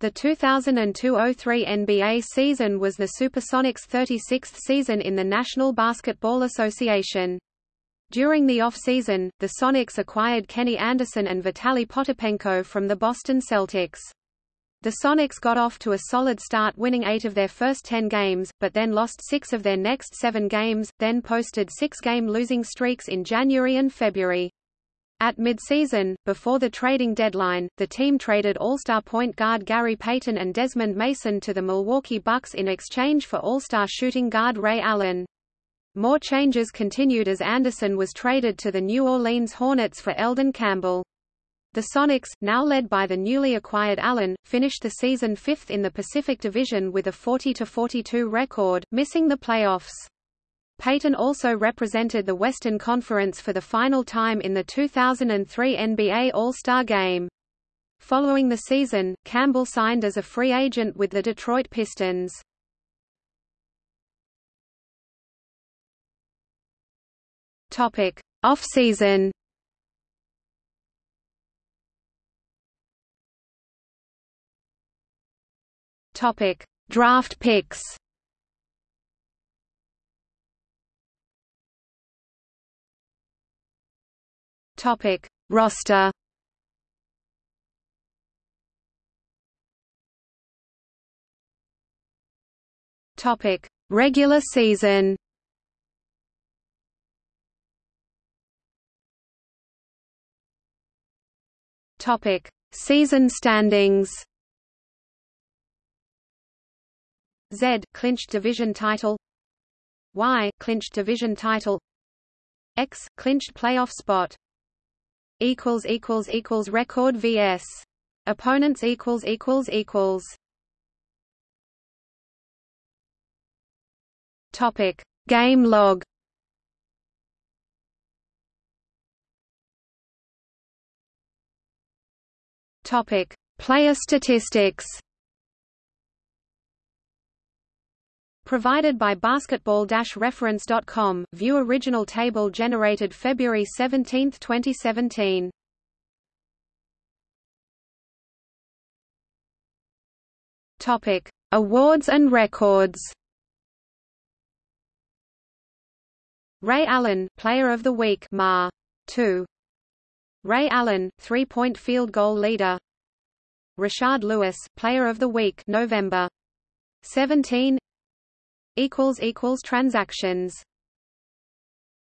The 2002–03 NBA season was the Supersonics' 36th season in the National Basketball Association. During the off-season, the Sonics acquired Kenny Anderson and Vitaly Potapenko from the Boston Celtics. The Sonics got off to a solid start winning eight of their first ten games, but then lost six of their next seven games, then posted six-game losing streaks in January and February. At mid-season, before the trading deadline, the team traded All-Star point guard Gary Payton and Desmond Mason to the Milwaukee Bucks in exchange for All-Star shooting guard Ray Allen. More changes continued as Anderson was traded to the New Orleans Hornets for Elden Campbell. The Sonics, now led by the newly acquired Allen, finished the season fifth in the Pacific Division with a 40-42 record, missing the playoffs. Payton also represented the Western Conference for the final time in the 2003 NBA All-Star Game. Following the season, Campbell signed as a free agent with the Detroit Pistons. Topic: Off-season. Topic: Draft picks. Topic: Roster. Topic: Regular season. Topic: Season standings. Z clinched division title. Y clinched division title. X clinched playoff spot equals equals equals record vs. Opponents equals equals equals. Topic. Game log. Topic. Player statistics Provided by basketball-reference.com, view original table generated February 17, 2017. Topic: Awards and records. Ray Allen, Player of the Week, Ma. 2. Ray Allen, three-point field goal leader. Rashard Lewis, Player of the Week, November 17 equals equals transactions